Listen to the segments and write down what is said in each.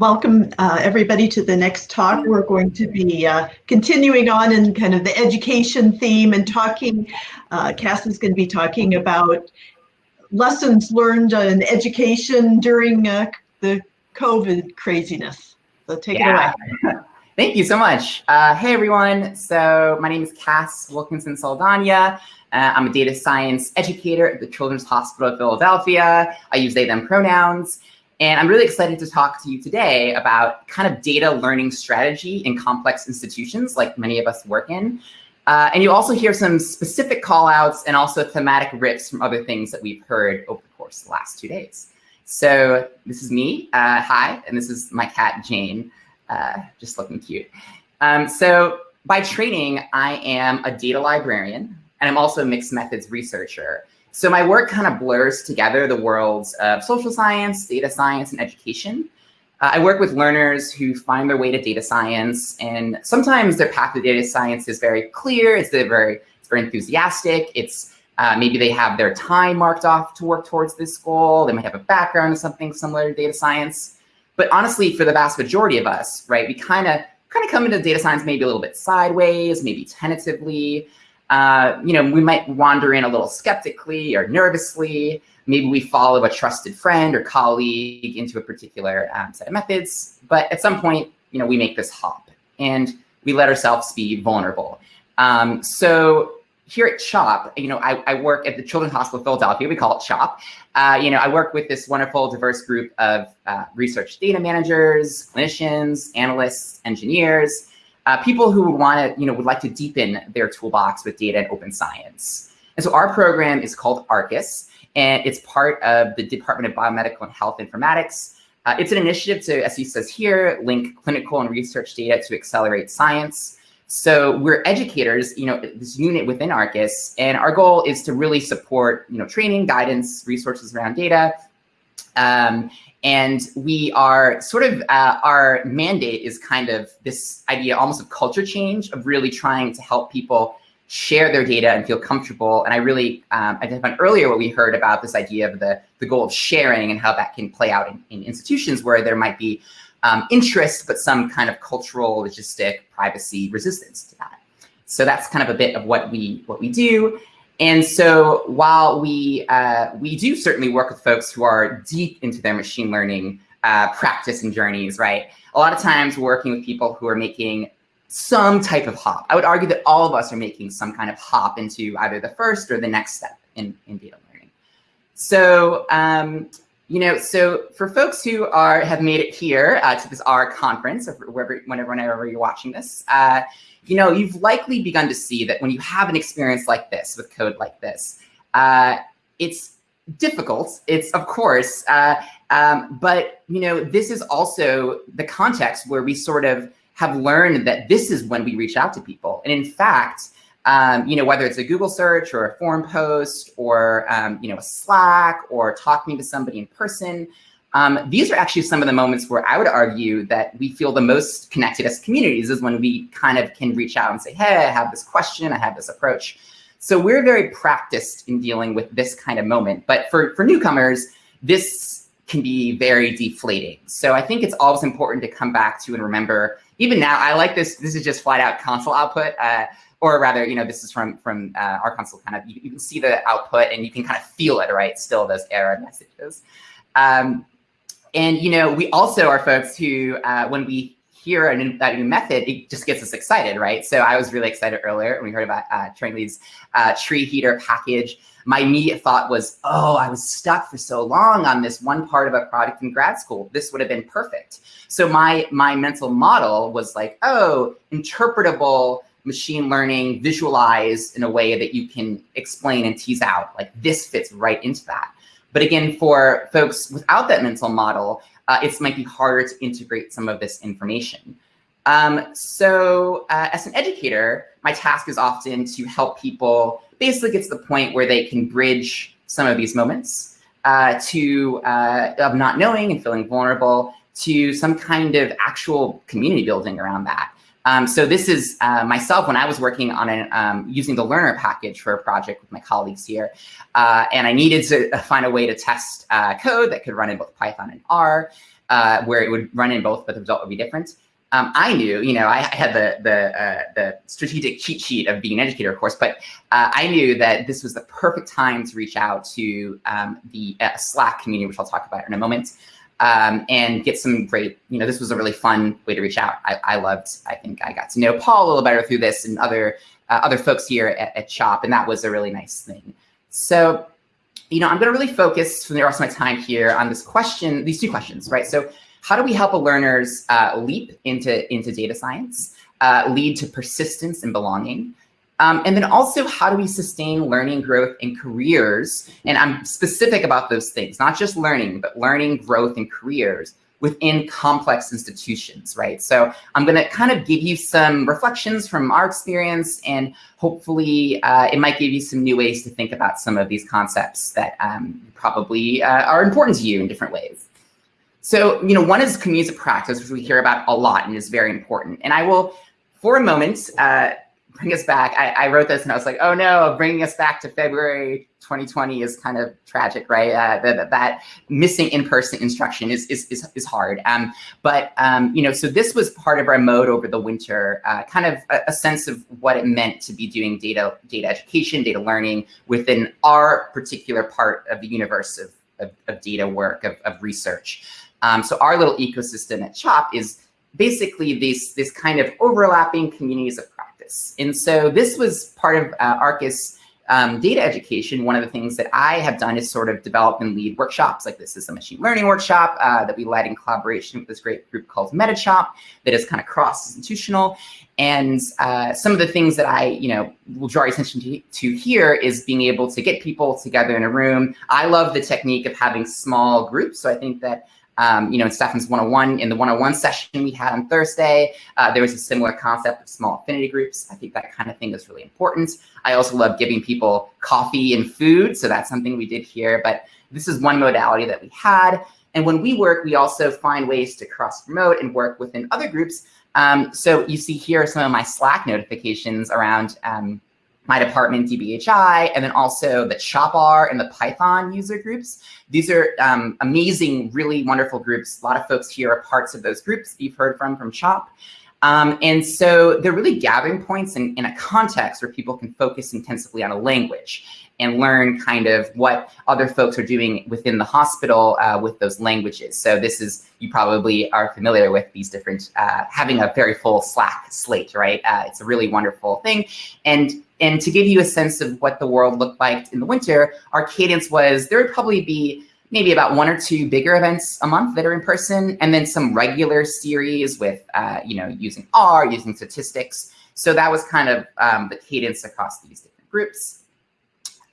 welcome uh, everybody to the next talk. We're going to be uh, continuing on in kind of the education theme and talking, uh, Cass is going to be talking about lessons learned in education during uh, the COVID craziness. So take yeah. it away. Thank you so much. Uh, hey everyone, so my name is Cass Wilkinson Saldana. Uh, I'm a data science educator at the Children's Hospital of Philadelphia. I use they, them pronouns. And I'm really excited to talk to you today about kind of data learning strategy in complex institutions like many of us work in. Uh, and you also hear some specific call outs and also thematic rips from other things that we've heard over the course of the last two days. So this is me, uh, hi, and this is my cat, Jane, uh, just looking cute. Um, so by training, I am a data librarian, and I'm also a mixed methods researcher. So my work kind of blurs together the worlds of social science, data science, and education. Uh, I work with learners who find their way to data science, and sometimes their path to data science is very clear. It's very, it's very enthusiastic. It's uh, maybe they have their time marked off to work towards this goal. They might have a background in something similar to data science. But honestly, for the vast majority of us, right, we kind of kind of come into data science maybe a little bit sideways, maybe tentatively. Uh, you know, we might wander in a little skeptically or nervously. Maybe we follow a trusted friend or colleague into a particular um, set of methods. But at some point, you know, we make this hop and we let ourselves be vulnerable. Um, so here at CHOP, you know, I, I, work at the Children's Hospital of Philadelphia. We call it CHOP. Uh, you know, I work with this wonderful, diverse group of uh, research data managers, clinicians, analysts, engineers, uh, people who would want to, you know, would like to deepen their toolbox with data and open science. And so our program is called Arcus, and it's part of the Department of Biomedical and Health Informatics. Uh, it's an initiative to, as he says here, link clinical and research data to accelerate science. So we're educators, you know, this unit within Arcus, and our goal is to really support, you know, training, guidance, resources around data, um, and we are sort of, uh, our mandate is kind of this idea almost of culture change of really trying to help people share their data and feel comfortable. And I really um, identified earlier what we heard about this idea of the, the goal of sharing and how that can play out in, in institutions where there might be um, interest, but some kind of cultural, logistic, privacy resistance to that. So that's kind of a bit of what we what we do. And so while we, uh, we do certainly work with folks who are deep into their machine learning uh, practice and journeys, right? A lot of times we're working with people who are making some type of hop. I would argue that all of us are making some kind of hop into either the first or the next step in, in data learning. So, um, you know, so for folks who are have made it here uh, to this R conference, or wherever, whenever, whenever you're watching this, uh, you know, you've likely begun to see that when you have an experience like this with code like this, uh, it's difficult. It's of course, uh, um, but you know, this is also the context where we sort of have learned that this is when we reach out to people. And in fact, um, you know, whether it's a Google search or a forum post or, um, you know, a Slack or talking to somebody in person, um, these are actually some of the moments where I would argue that we feel the most connected as communities is when we kind of can reach out and say, hey, I have this question, I have this approach. So we're very practiced in dealing with this kind of moment. But for, for newcomers, this can be very deflating. So I think it's always important to come back to and remember, even now, I like this, this is just flat out console output. Uh, or rather, you know, this is from from uh, R console kind of, you, you, can see the output and you can kind of feel it, right? Still those error messages. Um, and, you know, we also are folks who, uh, when we hear a new, that new method, it just gets us excited, right? So I was really excited earlier when we heard about uh, Lee's uh, treeheatr package. My immediate thought was, oh, I was stuck for so long on this one part of a product in grad school. This would have been perfect. So my, my mental model was like, oh, interpretable machine learning, visualize in a way that you can explain and tease out. Like this fits right into that. But again, for folks without that mental model, uh, it might be harder to integrate some of this information. Um, so uh, as an educator, my task is often to help people basically get to the point where they can bridge some of these moments uh, to uh, of not knowing and feeling vulnerable to some kind of actual community building around that. Um, so this is uh, myself when I was working on an, um, using the learnr package for a project with my colleagues here. Uh, and I needed to find a way to test uh, code that could run in both Python and R, uh, where it would run in both, but the result would be different. Um, I knew, you know, I, had the the uh, the strategic cheat sheet of being an educator, of course, but uh, I knew that this was the perfect time to reach out to um, the Slack community, which I'll talk about in a moment um, and get some great, you know, this was a really fun way to reach out. I, I loved, I think I got to know Paul a little better through this and other uh, other folks here at, at CHOP, and that was a really nice thing. So, you know, I'm going to really focus for the rest of my time here on this question, these two questions, right? So, how do we help a learners uh, leap into into data science, uh, lead to persistence and belonging? Um, and then also, how do we sustain learning, growth, and careers? And I'm specific about those things, not just learning, but learning, growth, and careers within complex institutions, right? So I'm going to kind of give you some reflections from our experience, and hopefully uh, it might give you some new ways to think about some of these concepts that um, probably uh, are important to you in different ways. So, you know, one is communities of practice, which we hear about a lot and is very important. And I will, for a moment, uh, bring us back. I, I, wrote this and I was like, oh no, bringing us back to February 2020 is kind of tragic, right? Uh, that, that missing in-person instruction is, is, is, is hard. Um, but, um, you know, so this was part of our mode over the winter, uh, kind of a, a, sense of what it meant to be doing data, data education, data learning within our particular part of the universe of, of, of data work, of, of research. Um, so our little ecosystem at CHOP is basically these, this kind of overlapping communities of And so this was part of uh, Arcus um, data education. One of the things that I have done is sort of develop and lead workshops. Like this is a machine learning workshop uh, that we led in collaboration with this great group called MetaChop that is kind of cross-institutional. And uh, some of the things that I, you know, will draw your attention to, to here is being able to get people together in a room. I love the technique of having small groups. So I think that um, you know, in Stefan's 101, in the 101 session we had on Thursday, uh, there was a similar concept of small affinity groups. I think that kind of thing is really important. I also love giving people coffee and food. So that's something we did here. But this is one modality that we had. And when we work, we also find ways to cross promote and work within other groups. Um, so you see here some of my Slack notifications around um, my department, DBHI, and then also the CHOP-R and the Python user groups. These are um, amazing, really wonderful groups. A lot of folks here are parts of those groups you've heard from from CHOP. Um, and so they're really gathering points in, in a context where people can focus intensively on a language and learn kind of what other folks are doing within the hospital uh, with those languages. So this is, you probably are familiar with these different, uh, having a very full Slack slate, right? Uh, it's a really wonderful thing. And, and to give you a sense of what the world looked like in the winter, our cadence was, there would probably be maybe about one or two bigger events a month that are in person, and then some regular series with, uh, you know, using R, using statistics. So that was kind of um, the cadence across these different groups.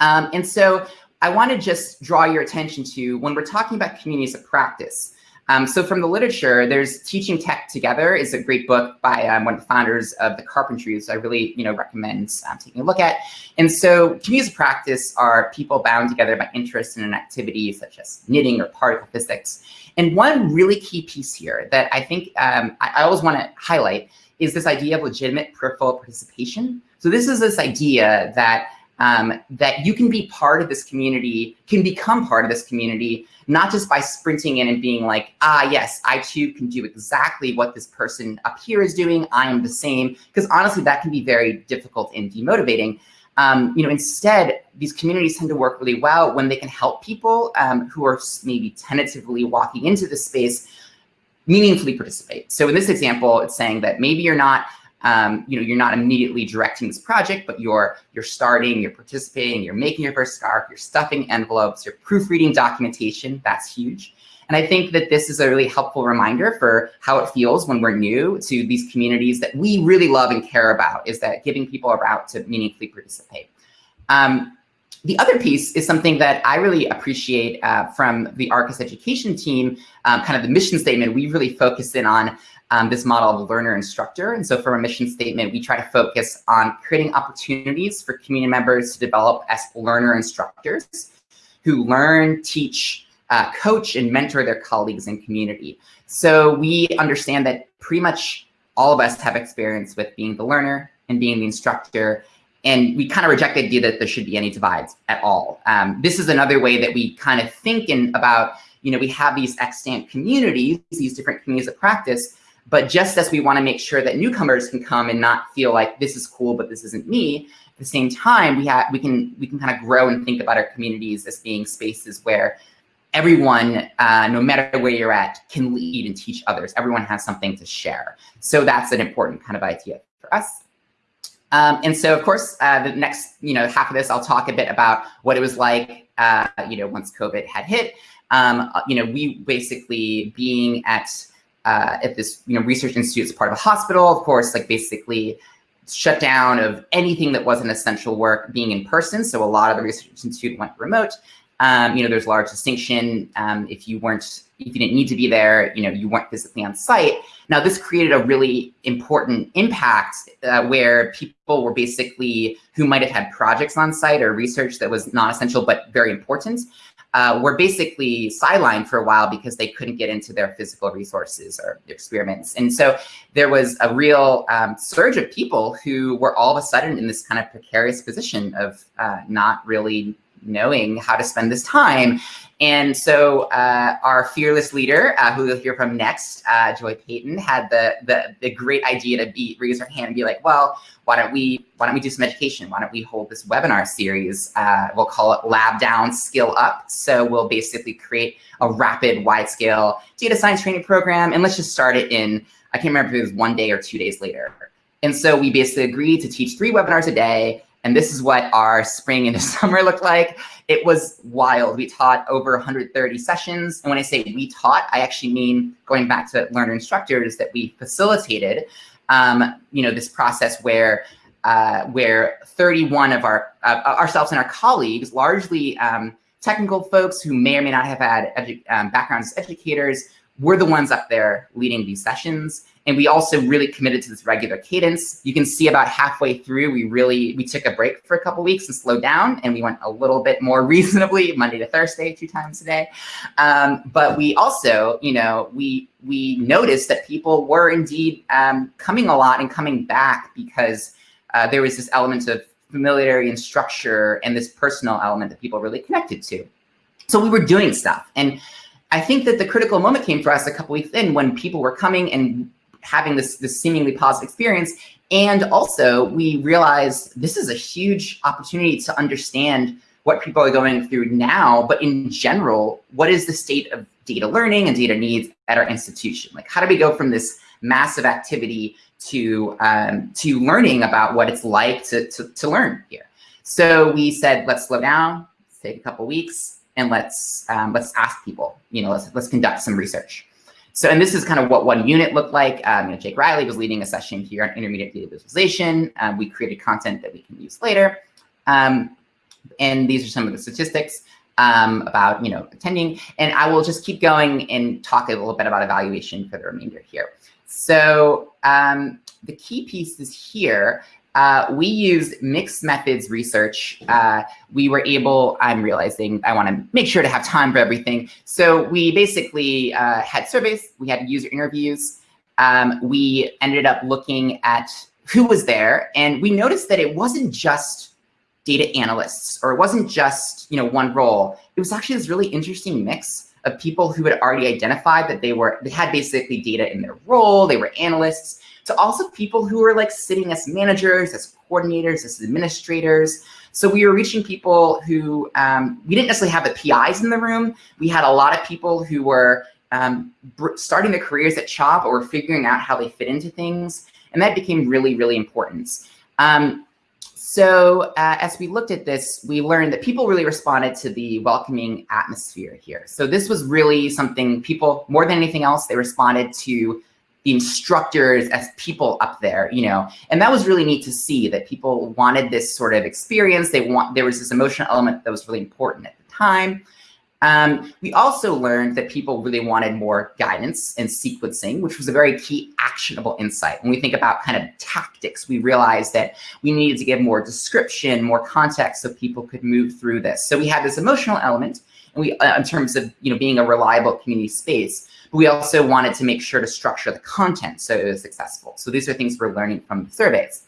Um, and so I want to just draw your attention to when we're talking about communities of practice. Um, so from the literature, there's Teaching Tech Together is a great book by um, one of the founders of the Carpentries. I really, you know, recommend um, taking a look at. And so communities of practice are people bound together by interest in an activity such as knitting or particle physics. And one really key piece here that I think um, I, I always want to highlight is this idea of legitimate peripheral participation. So this is this idea that um, that you can be part of this community, can become part of this community, not just by sprinting in and being like, ah, yes, I too can do exactly what this person up here is doing. I am the same. Because honestly, that can be very difficult and demotivating. Um, you know, instead, these communities tend to work really well when they can help people um, who are maybe tentatively walking into the space meaningfully participate. So in this example, it's saying that maybe you're not um, you know, you're not immediately directing this project, but you're you're starting, you're participating, you're making your first scarf, you're stuffing envelopes, you're proofreading documentation. That's huge. And I think that this is a really helpful reminder for how it feels when we're new to these communities that we really love and care about is that giving people a route to meaningfully participate. Um, the other piece is something that I really appreciate uh, from the Arcus education team, um, kind of the mission statement, we really focus in on um, this model of learner instructor. And so for our mission statement, we try to focus on creating opportunities for community members to develop as learner instructors who learn, teach, uh, coach and mentor their colleagues and community. So we understand that pretty much all of us have experience with being the learner and being the instructor. And we kind of reject the idea that there should be any divides at all. Um, this is another way that we kind of think in about, you know, we have these extant communities, these different communities of practice, but just as we want to make sure that newcomers can come and not feel like this is cool, but this isn't me, at the same time, we have we can we can kind of grow and think about our communities as being spaces where everyone, uh, no matter where you're at, can lead and teach others. Everyone has something to share. So that's an important kind of idea for us. Um, and so, of course, uh, the next, you know, half of this, I'll talk a bit about what it was like, uh, you know, once COVID had hit. Um, uh, you know, we basically being at uh, at this, you know, research institute as part of a hospital, of course, like basically shut down of anything that wasn't essential work being in person. So a lot of the research institute went remote. Um, you know, there's large distinction. Um, if you weren't, if you didn't need to be there, you know, you weren't physically on site. Now, this created a really important impact uh, where people were basically who might have had projects on site or research that was non-essential but very important uh, were basically sidelined for a while because they couldn't get into their physical resources or experiments. And so there was a real um, surge of people who were all of a sudden in this kind of precarious position of uh, not really knowing how to spend this time. And so uh, our fearless leader, uh, who you'll hear from next, uh, Joy Payton, had the, the, the great idea to be raise her hand and be like, well, why don't we why don't we do some education? Why don't we hold this webinar series? Uh, we'll call it Lab Down, Skill Up. So we'll basically create a rapid, wide scale data science training program, and let's just start it in. I can't remember if it was one day or two days later. And so we basically agreed to teach three webinars a day and this is what our spring into summer looked like. It was wild. We taught over 130 sessions. And when I say we taught, I actually mean going back to learner instructors that we facilitated, um, you know, this process where uh, where 31 of our uh, ourselves and our colleagues, largely um, technical folks who may or may not have had um, backgrounds as educators, were the ones up there leading these sessions. And we also really committed to this regular cadence. You can see about halfway through, we really, we took a break for a couple weeks and slowed down and we went a little bit more reasonably Monday to Thursday, two times a day. Um, but we also, you know, we, we noticed that people were indeed um, coming a lot and coming back because uh, there was this element of familiarity and structure and this personal element that people really connected to. So we were doing stuff. And I think that the critical moment came for us a couple weeks in when people were coming and having this, this seemingly positive experience. And also we realized this is a huge opportunity to understand what people are going through now, but in general, what is the state of data learning and data needs at our institution? Like how do we go from this massive activity to, um, to learning about what it's like to, to, to learn here? So we said, let's slow down, take a couple weeks, and let's um, let's ask people, you know, let's, let's conduct some research. So, and this is kind of what one unit looked like. Um, you know, Jake Riley was leading a session here on intermediate data visualization. Um, we created content that we can use later. Um, and these are some of the statistics um, about, you know, attending. And I will just keep going and talk a little bit about evaluation for the remainder here. So um, the key pieces here uh, we used mixed methods research. Uh, we were able, I'm realizing I want to make sure to have time for everything. So we basically uh, had surveys, we had user interviews. Um, we ended up looking at who was there and we noticed that it wasn't just data analysts or it wasn't just you know one role. It was actually this really interesting mix of people who had already identified that they were, they had basically data in their role, they were analysts, to also people who were like sitting as managers, as coordinators, as administrators. So we were reaching people who, um, we didn't necessarily have the PIs in the room. We had a lot of people who were um, starting their careers at CHOP or figuring out how they fit into things. And that became really, really important. Um, so uh, as we looked at this, we learned that people really responded to the welcoming atmosphere here. So this was really something people, more than anything else, they responded to the instructors as people up there, you know, and that was really neat to see that people wanted this sort of experience. They want, there was this emotional element that was really important at the time. Um, we also learned that people really wanted more guidance and sequencing, which was a very key actionable insight. When we think about kind of tactics, we realized that we needed to give more description, more context so people could move through this. So we had this emotional element and we uh, in terms of you know being a reliable community space. But we also wanted to make sure to structure the content so it was successful. So these are things we're learning from the surveys.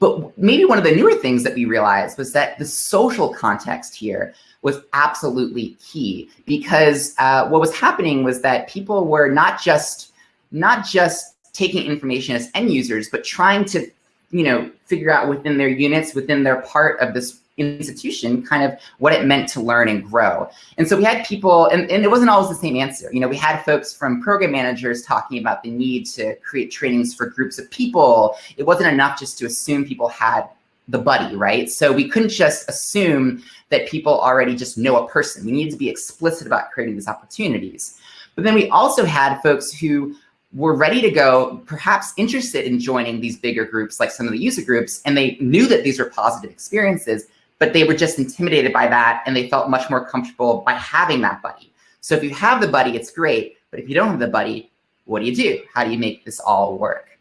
But maybe one of the newer things that we realized was that the social context here was absolutely key because uh, what was happening was that people were not just not just taking information as end users, but trying to, you know, figure out within their units, within their part of this institution, kind of what it meant to learn and grow. And so we had people, and, and it wasn't always the same answer. You know, we had folks from program managers talking about the need to create trainings for groups of people. It wasn't enough just to assume people had the buddy, right? So we couldn't just assume that people already just know a person. We needed to be explicit about creating these opportunities. But then we also had folks who were ready to go, perhaps interested in joining these bigger groups, like some of the user groups, and they knew that these were positive experiences, but they were just intimidated by that and they felt much more comfortable by having that buddy. So if you have the buddy, it's great, but if you don't have the buddy, what do you do? How do you make this all work?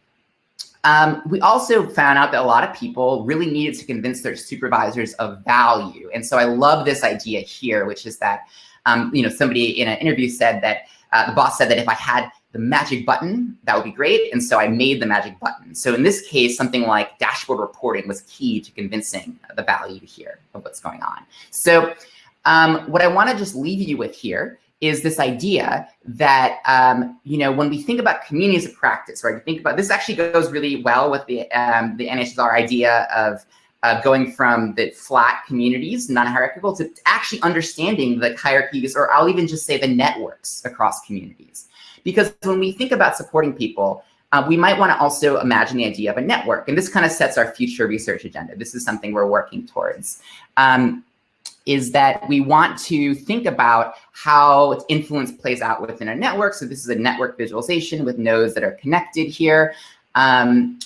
Um, we also found out that a lot of people really needed to convince their supervisors of value. And so I love this idea here, which is that, um, you know, somebody in an interview said that uh, the boss said that if I had the magic button, that would be great. And so I made the magic button. So in this case, something like dashboard reporting was key to convincing the value here of what's going on. So um, what I want to just leave you with here is this idea that, um, you know, when we think about communities of practice, right, we think about, this actually goes really well with the, um, the NHSR idea of uh, going from the flat communities, non-hierarchical, to actually understanding the hierarchies, or I'll even just say the networks across communities. Because when we think about supporting people, uh, we might want to also imagine the idea of a network. And this kind of sets our future research agenda. This is something we're working towards. Um, is that we want to think about how influence plays out within a network. So this is a network visualization with nodes that are connected here. Um,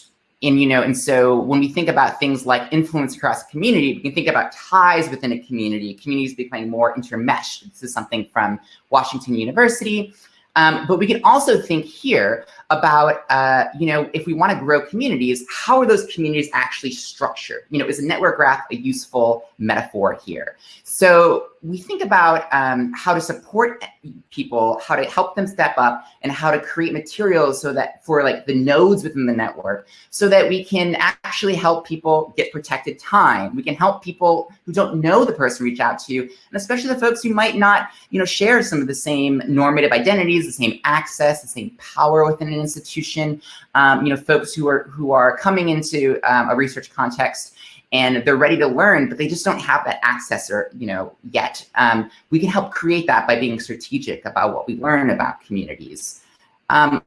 and, you know, and so when we think about things like influence across a community, we can think about ties within a community, communities becoming more intermeshed. This is something from Washington University. Um, but we can also think here about, uh, you know, if we want to grow communities, how are those communities actually structured? You know, is a network graph a useful metaphor here? So we think about um, how to support people, how to help them step up, and how to create materials so that for like the nodes within the network, so that we can actually help people get protected time. We can help people who don't know the person reach out to you, and especially the folks who might not, you know, share some of the same normative identities, the same access, the same power within an institution. Um, you know, folks who are who are coming into um, a research context and they're ready to learn, but they just don't have that access or, you know, yet. Um, we can help create that by being strategic about what we learn about communities. Um,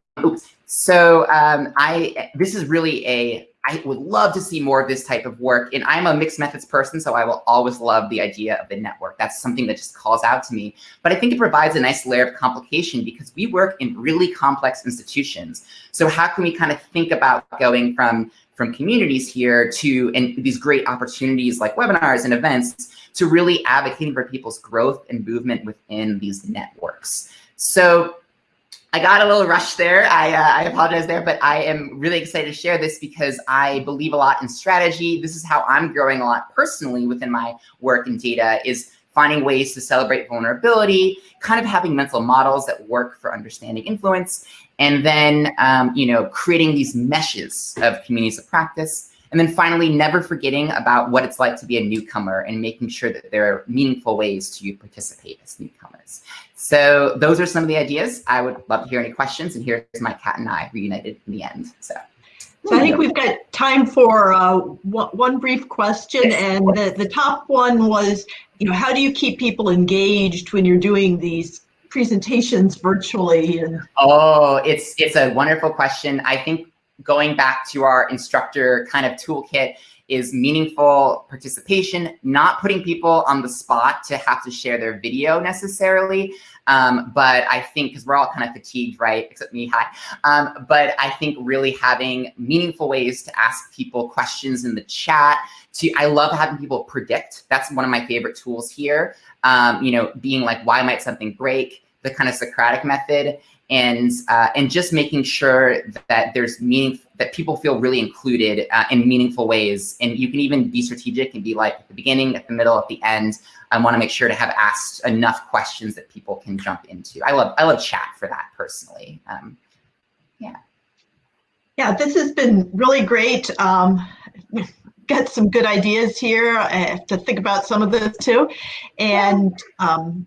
so um, I, this is really a, I would love to see more of this type of work. And I'm a mixed methods person, so I will always love the idea of the network. That's something that just calls out to me. But I think it provides a nice layer of complication because we work in really complex institutions. So how can we kind of think about going from from communities here to and these great opportunities like webinars and events to really advocating for people's growth and movement within these networks. So I got a little rushed there. I, uh, I apologize there, but I am really excited to share this because I believe a lot in strategy. This is how I'm growing a lot personally within my work in data is finding ways to celebrate vulnerability, kind of having mental models that work for understanding influence, and then, um, you know, creating these meshes of communities of practice. And then finally, never forgetting about what it's like to be a newcomer and making sure that there are meaningful ways to participate as newcomers. So those are some of the ideas. I would love to hear any questions. And here's my cat and I reunited in the end. So. So I think we've got time for uh, one brief question, and the, the top one was, you know, how do you keep people engaged when you're doing these presentations virtually? And oh, it's it's a wonderful question. I think going back to our instructor kind of toolkit is meaningful participation, not putting people on the spot to have to share their video necessarily. Um, but I think, because we're all kind of fatigued, right? Except me, hi. Um, but I think really having meaningful ways to ask people questions in the chat. To I love having people predict. That's one of my favorite tools here. Um, you know, being like, why might something break? The kind of Socratic method and uh, and just making sure that there's meaning that people feel really included uh, in meaningful ways. And you can even be strategic and be like at the beginning, at the middle, at the end. I want to make sure to have asked enough questions that people can jump into. I love I love chat for that personally. Um, yeah. Yeah, this has been really great. Um, got some good ideas here. I have to think about some of this too. And um,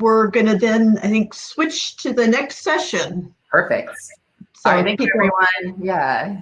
we're going to then, I think, switch to the next session. Perfect. So All right, thank you, everyone. Yeah.